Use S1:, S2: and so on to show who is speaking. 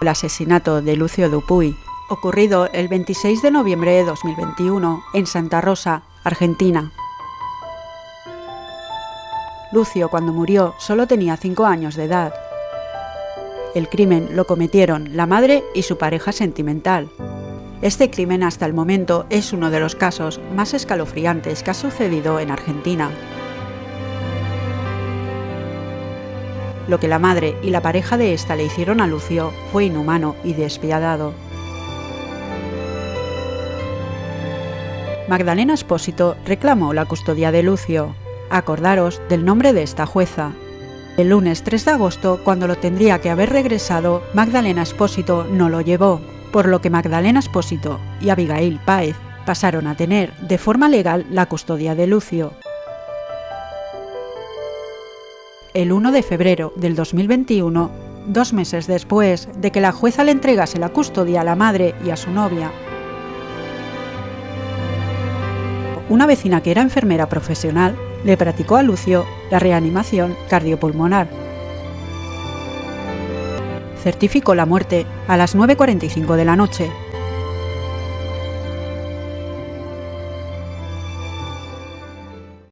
S1: el asesinato de Lucio Dupuy, ocurrido el 26 de noviembre de 2021 en Santa Rosa, Argentina. Lucio, cuando murió, solo tenía 5 años de edad. El crimen lo cometieron la madre y su pareja sentimental. Este crimen hasta el momento es uno de los casos más escalofriantes que ha sucedido en Argentina. Lo que la madre y la pareja de esta le hicieron a Lucio fue inhumano y despiadado. Magdalena Espósito reclamó la custodia de Lucio. Acordaros del nombre de esta jueza. El lunes 3 de agosto, cuando lo tendría que haber regresado, Magdalena Espósito no lo llevó, por lo que Magdalena Espósito y Abigail Páez pasaron a tener de forma legal la custodia de Lucio. El 1 de febrero del 2021, dos meses después de que la jueza le entregase la custodia a la madre y a su novia, una vecina que era enfermera profesional le practicó a Lucio la reanimación cardiopulmonar. Certificó la muerte a las 9.45 de la noche